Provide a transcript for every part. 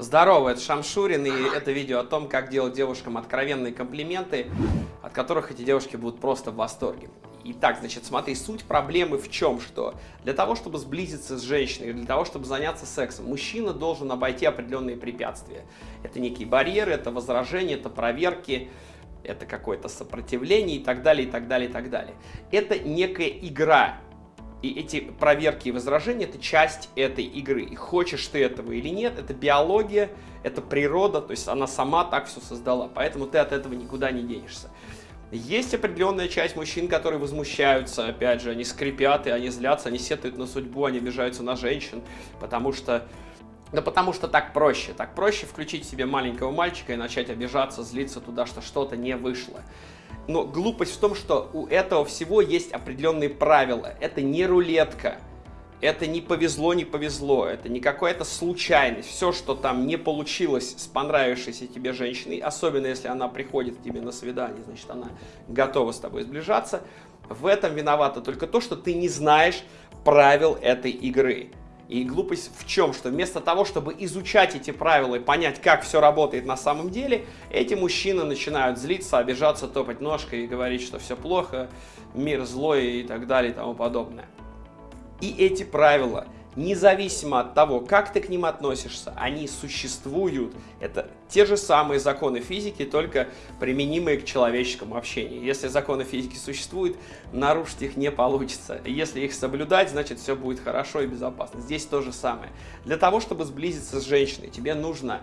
Здорово, это Шамшурин, и это видео о том, как делать девушкам откровенные комплименты, от которых эти девушки будут просто в восторге. Итак, значит, смотри, суть проблемы в чем, что для того, чтобы сблизиться с женщиной, для того, чтобы заняться сексом, мужчина должен обойти определенные препятствия. Это некие барьеры, это возражения, это проверки, это какое-то сопротивление и так далее, и так далее, и так далее. Это некая игра, и эти проверки и возражения – это часть этой игры. И хочешь ты этого или нет, это биология, это природа, то есть она сама так все создала. Поэтому ты от этого никуда не денешься. Есть определенная часть мужчин, которые возмущаются, опять же, они скрипят, и они злятся, они сетуют на судьбу, они обижаются на женщин, потому что да потому что так проще. Так проще включить себе маленького мальчика и начать обижаться, злиться туда, что что-то не вышло. Но глупость в том, что у этого всего есть определенные правила. Это не рулетка. Это не повезло, не повезло. Это не какая-то случайность. Все, что там не получилось с понравившейся тебе женщиной, особенно если она приходит к тебе на свидание, значит, она готова с тобой сближаться, в этом виновато только то, что ты не знаешь правил этой игры. И глупость в чем? Что вместо того, чтобы изучать эти правила и понять, как все работает на самом деле, эти мужчины начинают злиться, обижаться, топать ножкой и говорить, что все плохо, мир злой и так далее и тому подобное. И эти правила независимо от того, как ты к ним относишься, они существуют. Это те же самые законы физики, только применимые к человеческому общению. Если законы физики существуют, нарушить их не получится. Если их соблюдать, значит все будет хорошо и безопасно. Здесь то же самое. Для того, чтобы сблизиться с женщиной, тебе нужно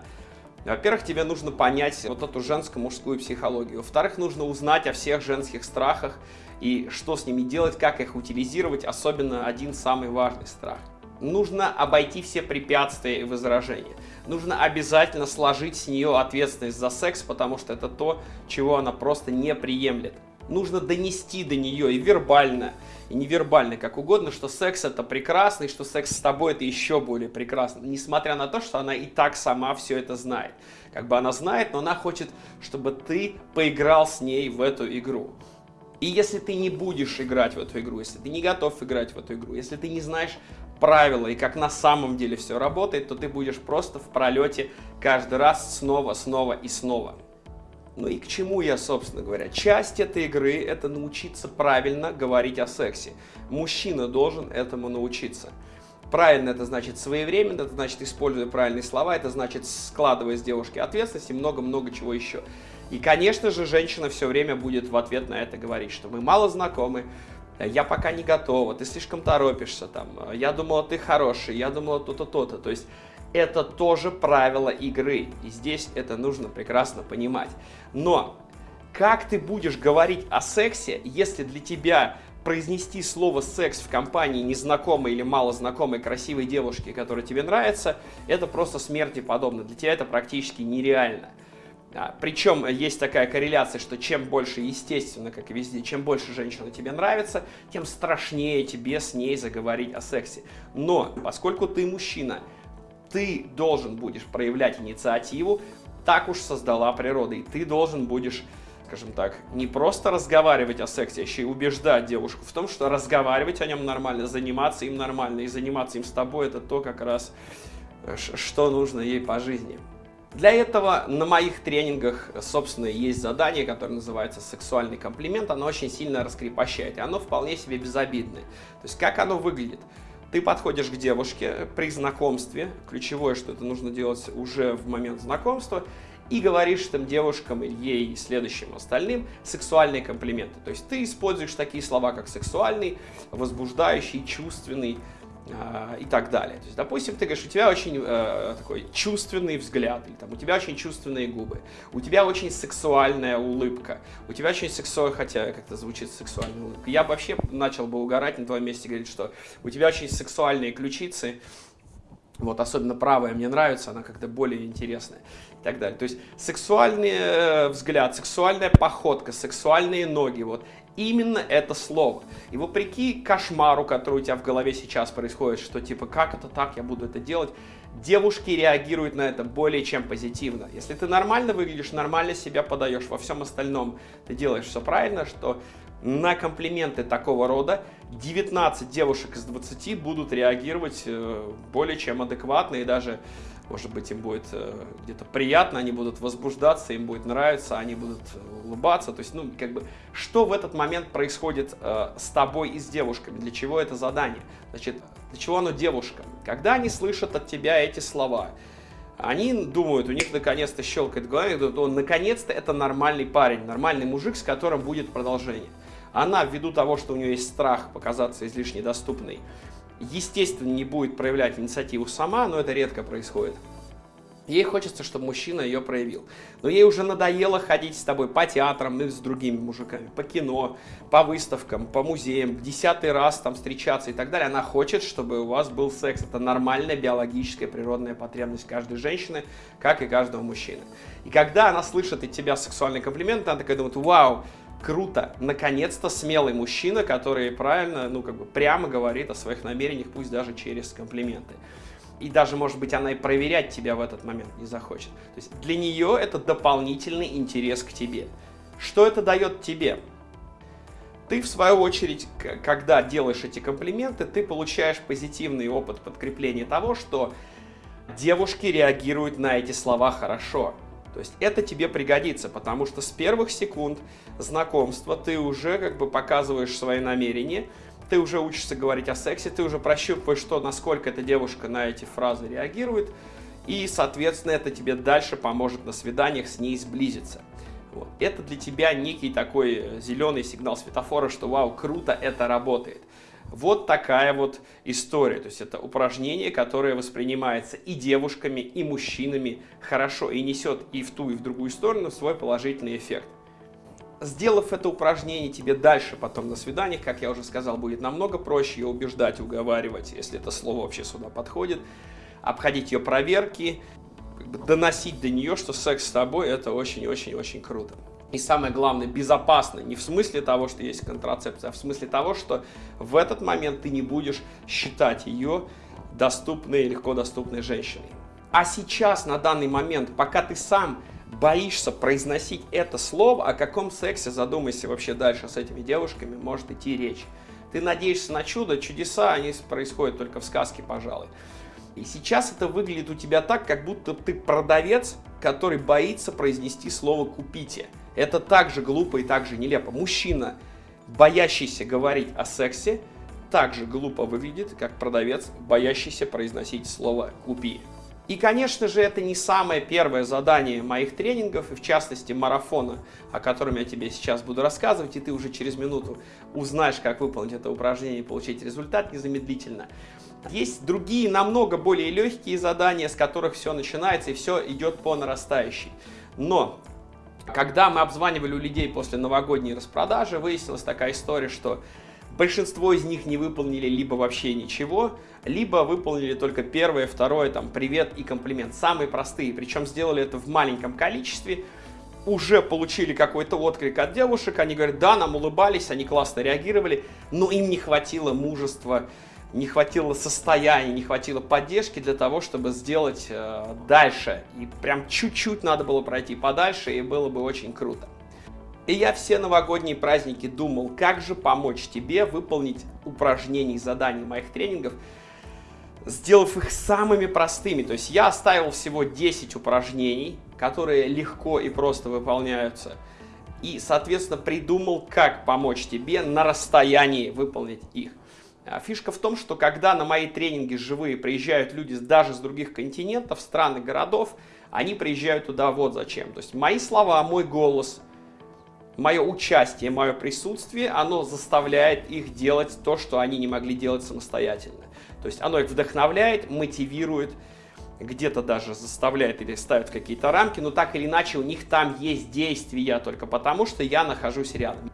во-первых, тебе нужно понять вот эту женско-мужскую психологию. Во-вторых, нужно узнать о всех женских страхах и что с ними делать, как их утилизировать, особенно один самый важный страх – нужно обойти все препятствия и возражения. Нужно обязательно сложить с нее ответственность за секс, потому что это то, чего она просто не приемлет. Нужно донести до нее и вербально, и невербально, как угодно, что секс это прекрасно, и что секс с тобой это еще более прекрасно. Несмотря на то, что она и так сама все это знает. Как бы она знает, но она хочет, чтобы ты поиграл с ней в эту игру. И если ты не будешь играть в эту игру, если ты не готов играть в эту игру, если ты не знаешь правила и как на самом деле все работает, то ты будешь просто в пролете каждый раз снова, снова и снова. Ну и к чему я, собственно говоря? Часть этой игры – это научиться правильно говорить о сексе. Мужчина должен этому научиться. Правильно это значит своевременно, это значит используя правильные слова, это значит складывая с девушки ответственность и много-много чего еще. И, конечно же, женщина все время будет в ответ на это говорить, что мы мало знакомы, я пока не готова, ты слишком торопишься, там, я думала, ты хороший, я думала, то-то, то-то. То есть это тоже правило игры, и здесь это нужно прекрасно понимать. Но как ты будешь говорить о сексе, если для тебя произнести слово «секс» в компании незнакомой или малознакомой красивой девушки, которая тебе нравится, это просто смерти подобно. Для тебя это практически нереально. А, Причем есть такая корреляция, что чем больше, естественно, как и везде, чем больше женщина тебе нравится, тем страшнее тебе с ней заговорить о сексе. Но поскольку ты мужчина, ты должен будешь проявлять инициативу, так уж создала природа, и ты должен будешь скажем так, не просто разговаривать о сексе, а еще и убеждать девушку в том, что разговаривать о нем нормально, заниматься им нормально, и заниматься им с тобой, это то как раз, э, что нужно ей по жизни. Для этого на моих тренингах, собственно, есть задание, которое называется «Сексуальный комплимент». Оно очень сильно раскрепощает, и оно вполне себе безобидное. То есть, как оно выглядит? Ты подходишь к девушке при знакомстве, ключевое, что это нужно делать уже в момент знакомства, и говоришь там девушкам, ей и следующим остальным сексуальные комплименты. То есть ты используешь такие слова, как сексуальный, возбуждающий, чувственный, и так далее. То есть, допустим, ты говоришь, у тебя очень э, такой чувственный взгляд, или там, у тебя очень чувственные губы, у тебя очень сексуальная улыбка, у тебя очень сексуальная, хотя как-то звучит сексуальная улыбка. Я вообще начал бы угорать на твоем месте, говорить, что у тебя очень сексуальные ключицы, вот, особенно правая мне нравится, она как-то более интересная так далее. То есть сексуальный э, взгляд, сексуальная походка, сексуальные ноги, вот, именно это слово. И вопреки кошмару, который у тебя в голове сейчас происходит, что типа, как это так, я буду это делать, девушки реагируют на это более чем позитивно. Если ты нормально выглядишь, нормально себя подаешь, во всем остальном ты делаешь все правильно, что на комплименты такого рода 19 девушек из 20 будут реагировать э, более чем адекватно и даже может быть, им будет э, где-то приятно, они будут возбуждаться, им будет нравиться, они будут улыбаться. То есть, ну, как бы, что в этот момент происходит э, с тобой и с девушками? Для чего это задание? Значит, для чего оно девушкам? Когда они слышат от тебя эти слова, они думают, у них наконец-то щелкает голова, думают, наконец-то это нормальный парень, нормальный мужик, с которым будет продолжение. Она, ввиду того, что у нее есть страх показаться излишне доступной, естественно, не будет проявлять инициативу сама, но это редко происходит. Ей хочется, чтобы мужчина ее проявил. Но ей уже надоело ходить с тобой по театрам и с другими мужиками, по кино, по выставкам, по музеям, десятый раз там встречаться и так далее. Она хочет, чтобы у вас был секс. Это нормальная биологическая природная потребность каждой женщины, как и каждого мужчины. И когда она слышит от тебя сексуальный комплимент, она такая думает, вау, круто, наконец-то смелый мужчина, который правильно, ну как бы прямо говорит о своих намерениях, пусть даже через комплименты. И даже, может быть, она и проверять тебя в этот момент не захочет. То есть для нее это дополнительный интерес к тебе. Что это дает тебе? Ты, в свою очередь, когда делаешь эти комплименты, ты получаешь позитивный опыт подкрепления того, что девушки реагируют на эти слова хорошо. То есть это тебе пригодится, потому что с первых секунд знакомства ты уже как бы показываешь свои намерения, ты уже учишься говорить о сексе, ты уже прощупываешь, что, насколько эта девушка на эти фразы реагирует, и, соответственно, это тебе дальше поможет на свиданиях с ней сблизиться. Вот. Это для тебя некий такой зеленый сигнал светофора, что вау, круто, это работает. Вот такая вот история. То есть это упражнение, которое воспринимается и девушками, и мужчинами хорошо, и несет и в ту, и в другую сторону свой положительный эффект. Сделав это упражнение, тебе дальше потом на свиданиях, как я уже сказал, будет намного проще ее убеждать, уговаривать, если это слово вообще сюда подходит, обходить ее проверки, как бы доносить до нее, что секс с тобой это очень-очень-очень круто. И самое главное, безопасно. Не в смысле того, что есть контрацепция, а в смысле того, что в этот момент ты не будешь считать ее доступной, легко доступной женщиной. А сейчас, на данный момент, пока ты сам боишься произносить это слово, о каком сексе, задумайся вообще дальше с этими девушками, может идти речь. Ты надеешься на чудо, чудеса, они происходят только в сказке, пожалуй. И сейчас это выглядит у тебя так, как будто ты продавец, который боится произнести слово «купите». Это также глупо и также нелепо. Мужчина, боящийся говорить о сексе, также глупо выглядит, как продавец, боящийся произносить слово «купи». И, конечно же, это не самое первое задание моих тренингов, и в частности марафона, о котором я тебе сейчас буду рассказывать, и ты уже через минуту узнаешь, как выполнить это упражнение и получить результат незамедлительно. Есть другие, намного более легкие задания, с которых все начинается и все идет по нарастающей. Но когда мы обзванивали у людей после новогодней распродажи, выяснилась такая история, что большинство из них не выполнили либо вообще ничего, либо выполнили только первое, второе, там, привет и комплимент. Самые простые, причем сделали это в маленьком количестве, уже получили какой-то отклик от девушек, они говорят, да, нам улыбались, они классно реагировали, но им не хватило мужества не хватило состояния, не хватило поддержки для того, чтобы сделать э, дальше. И прям чуть-чуть надо было пройти подальше, и было бы очень круто. И я все новогодние праздники думал, как же помочь тебе выполнить упражнения и задания моих тренингов, сделав их самыми простыми. То есть я оставил всего 10 упражнений, которые легко и просто выполняются. И, соответственно, придумал, как помочь тебе на расстоянии выполнить их. А фишка в том, что когда на мои тренинги живые приезжают люди даже с других континентов, стран и городов, они приезжают туда вот зачем. То есть мои слова, мой голос, мое участие, мое присутствие, оно заставляет их делать то, что они не могли делать самостоятельно. То есть оно их вдохновляет, мотивирует, где-то даже заставляет или ставит какие-то рамки, но так или иначе у них там есть действия только потому, что я нахожусь рядом.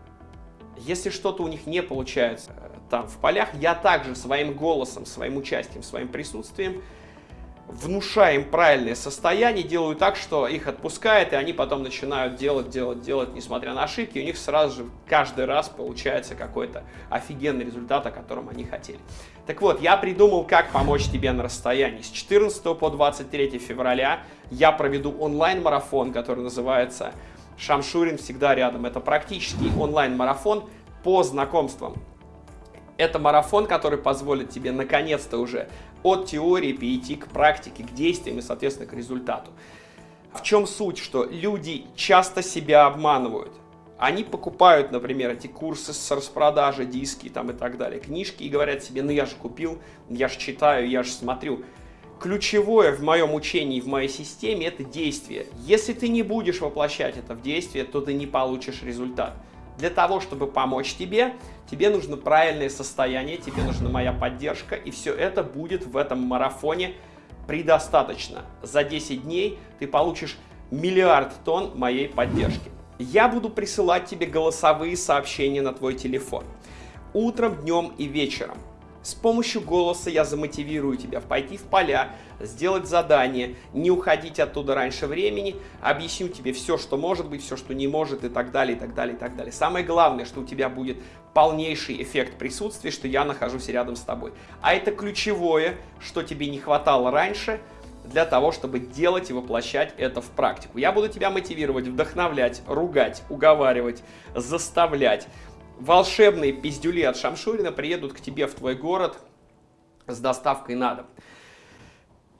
Если что-то у них не получается, там в полях, я также своим голосом, своим участием, своим присутствием внушаю им правильное состояние, делаю так, что их отпускает, и они потом начинают делать, делать, делать, несмотря на ошибки, и у них сразу же каждый раз получается какой-то офигенный результат, о котором они хотели. Так вот, я придумал, как помочь тебе на расстоянии. С 14 по 23 февраля я проведу онлайн-марафон, который называется «Шамшурин всегда рядом». Это практически онлайн-марафон по знакомствам это марафон, который позволит тебе наконец-то уже от теории перейти к практике, к действиям и, соответственно, к результату. В чем суть? Что люди часто себя обманывают. Они покупают, например, эти курсы с распродажи, диски там и так далее, книжки и говорят себе, ну я же купил, я же читаю, я же смотрю. Ключевое в моем учении, в моей системе это действие. Если ты не будешь воплощать это в действие, то ты не получишь результат. Для того, чтобы помочь тебе, тебе нужно правильное состояние, тебе нужна моя поддержка, и все это будет в этом марафоне предостаточно. За 10 дней ты получишь миллиард тонн моей поддержки я буду присылать тебе голосовые сообщения на твой телефон. Утром, днем и вечером. С помощью голоса я замотивирую тебя пойти в поля, сделать задание, не уходить оттуда раньше времени, объясню тебе все, что может быть, все, что не может и так далее, и так далее, и так далее. Самое главное, что у тебя будет полнейший эффект присутствия, что я нахожусь рядом с тобой. А это ключевое, что тебе не хватало раньше – для того, чтобы делать и воплощать это в практику. Я буду тебя мотивировать, вдохновлять, ругать, уговаривать, заставлять. Волшебные пиздюли от Шамшурина приедут к тебе в твой город с доставкой на дом.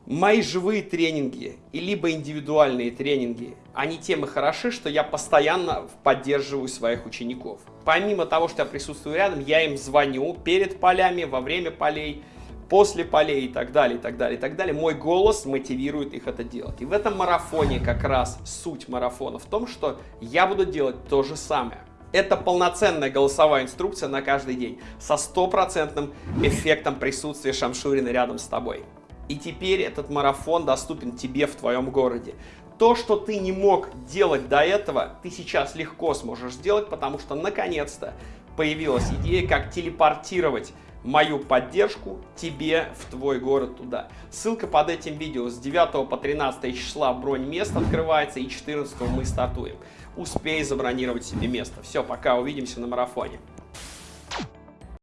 Мои живые тренинги и либо индивидуальные тренинги, они тем и хороши, что я постоянно поддерживаю своих учеников. Помимо того, что я присутствую рядом, я им звоню перед полями, во время полей, после полей и так далее, и так далее, и так далее, мой голос мотивирует их это делать. И в этом марафоне как раз суть марафона в том, что я буду делать то же самое. Это полноценная голосовая инструкция на каждый день со стопроцентным эффектом присутствия Шамшурина рядом с тобой. И теперь этот марафон доступен тебе в твоем городе. То, что ты не мог делать до этого, ты сейчас легко сможешь сделать, потому что наконец-то появилась идея, как телепортировать мою поддержку тебе в твой город туда. Ссылка под этим видео с 9 по 13 числа бронь мест открывается и 14 мы стартуем. Успей забронировать себе место. Все, пока, увидимся на марафоне.